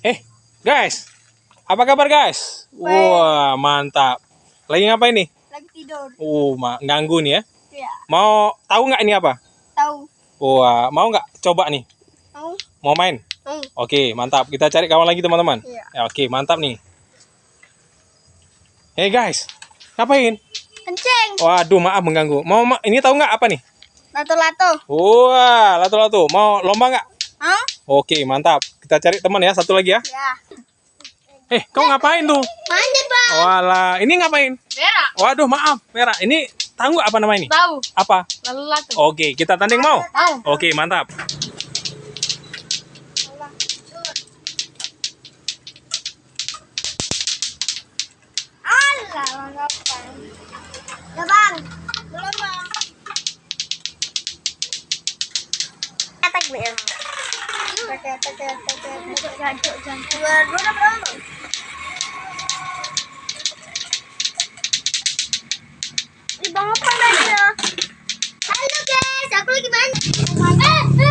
Eh, guys. Apa kabar, guys? Wah, mantap. Lagi ngapain nih? Lagi tidur. Uh, ma- ganggu nih ya. Ya, Mau tahu nggak ini apa? tahu. Wah, mau nggak coba nih? Tahu? Mau main? Tahu. Oke, mantap. Kita cari kawan lagi, teman-teman. Iya. Ya, oke, mantap nih. Hey, guys. Ngapain? Kenceng. Waduh, maaf mengganggu. Mau ma- ini tahu nggak apa nih? Lato-lato. Wah, lato-lato. Mau lomba nggak? Hah? Oke, mantap. Kita cari teman ya, satu lagi ya. Ya. Eh, kau ngapain tuh? Manjat, Bang. Walah, ini ngapain? Merah. Waduh, maaf, merah. Ini tahu nggak apa nama ini? Tahu. Apa? Lalu. Oke, kita tanding mau? Tahu. Oke, mantap. Ya, Bang. Belum, Bang. Bang. Dua, dua udah berapa? Ih, Bang, apa aja? Halo, guys. Aku lagi main. Eh, eh.